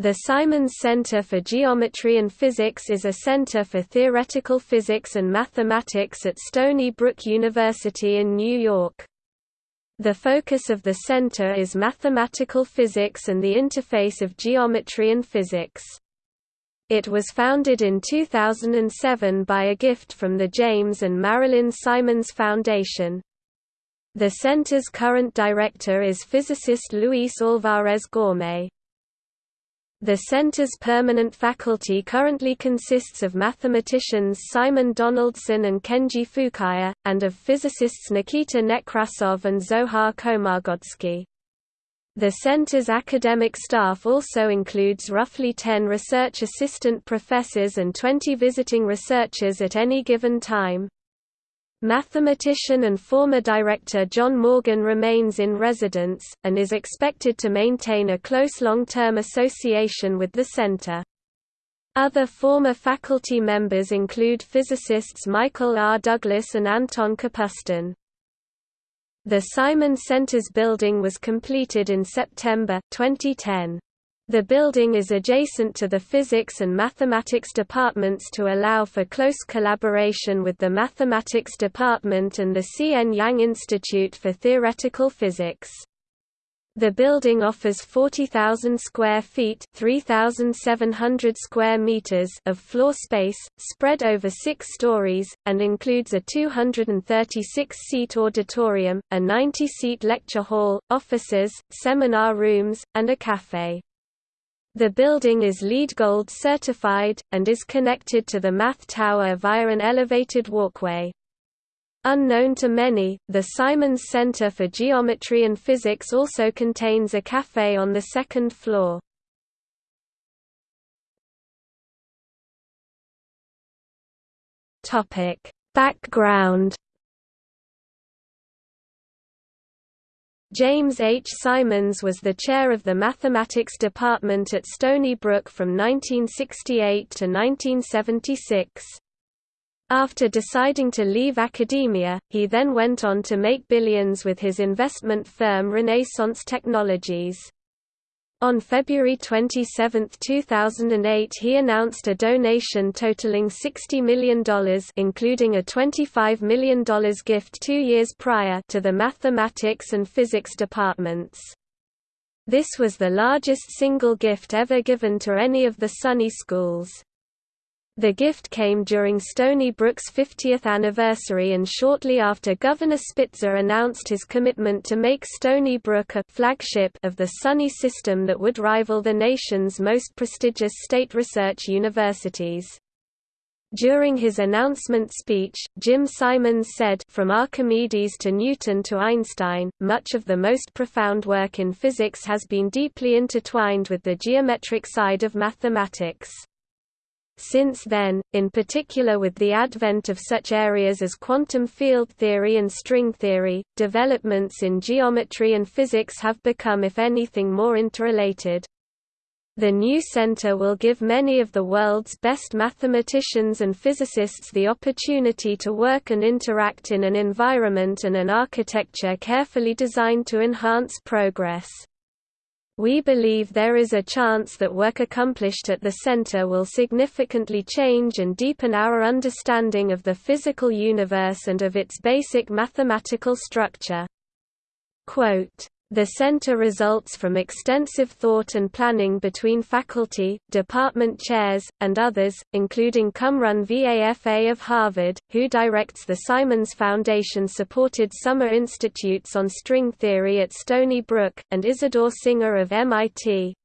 The Simons Center for Geometry and Physics is a center for theoretical physics and mathematics at Stony Brook University in New York. The focus of the center is mathematical physics and the interface of geometry and physics. It was founded in 2007 by a gift from the James and Marilyn Simons Foundation. The center's current director is physicist Luis Alvarez Gaumé. The center's permanent faculty currently consists of mathematicians Simon Donaldson and Kenji Fukaya, and of physicists Nikita Nekrasov and Zohar Komargodski. The center's academic staff also includes roughly 10 research assistant professors and 20 visiting researchers at any given time. Mathematician and former director John Morgan remains in residence, and is expected to maintain a close long-term association with the center. Other former faculty members include physicists Michael R. Douglas and Anton Kapustin. The Simon Center's building was completed in September, 2010. The building is adjacent to the physics and mathematics departments to allow for close collaboration with the mathematics department and the C.N. Yang Institute for Theoretical Physics. The building offers 40,000 square feet (3,700 square meters) of floor space, spread over six stories, and includes a 236-seat auditorium, a 90-seat lecture hall, offices, seminar rooms, and a café. The building is LEED Gold certified, and is connected to the Math Tower via an elevated walkway. Unknown to many, the Simons Center for Geometry and Physics also contains a cafe on the second floor. Background James H. Simons was the chair of the mathematics department at Stony Brook from 1968 to 1976. After deciding to leave academia, he then went on to make billions with his investment firm Renaissance Technologies. On February 27, 2008 he announced a donation totaling $60 million including a $25 million gift two years prior to the mathematics and physics departments. This was the largest single gift ever given to any of the SUNY schools. The gift came during Stony Brook's 50th anniversary and shortly after Governor Spitzer announced his commitment to make Stony Brook a flagship of the SUNY system that would rival the nation's most prestigious state research universities. During his announcement speech, Jim Simons said From Archimedes to Newton to Einstein, much of the most profound work in physics has been deeply intertwined with the geometric side of mathematics. Since then, in particular with the advent of such areas as quantum field theory and string theory, developments in geometry and physics have become if anything more interrelated. The new center will give many of the world's best mathematicians and physicists the opportunity to work and interact in an environment and an architecture carefully designed to enhance progress. We believe there is a chance that work accomplished at the center will significantly change and deepen our understanding of the physical universe and of its basic mathematical structure. Quote, the center results from extensive thought and planning between faculty, department chairs, and others, including Cumrun VAFA of Harvard, who directs the Simons Foundation-supported summer institutes on string theory at Stony Brook, and Isidore Singer of MIT,